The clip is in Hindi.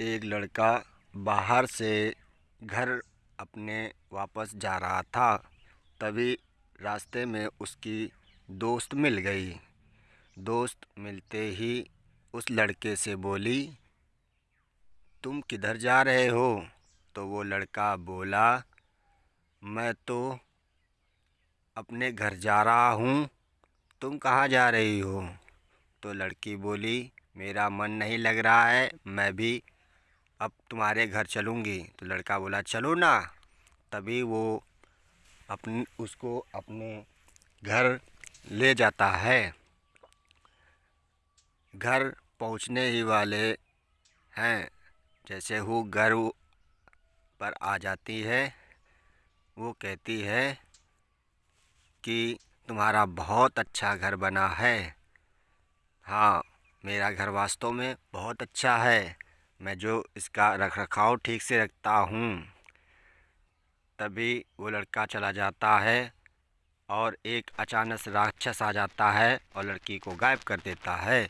एक लड़का बाहर से घर अपने वापस जा रहा था। तभी रास्ते में उसकी दोस्त मिल गई। दोस्त मिलते ही उस लड़के से बोली, तुम किधर जा रहे हो? तो वो लड़का बोला, मैं तो अपने घर जा रहा हूँ। तुम कहाँ जा रही हो? तो लड़की बोली, मेरा मन नहीं लग रहा है, मैं भी अब तुम्हारे घर चलूँगी। तो लड़का बोला, चलो ना। तभी वो अपन, उसको अपने घर ले जाता है। घर पहुँचने ही वाले हैं। जैसे वो घर पर आ जाती है, वो कहती है कि, तुम्हारा बहुत अच्छा घर बना है। हाँ मेरा घर वास्तव में बहुत अच्छा है। मैं जो इसका रख रखाव ठीक से रखता हूँ, तभी वो लड़का चला जाता है और एक अचानक राक्षस आ जाता है और लड़की को गायब कर देता है।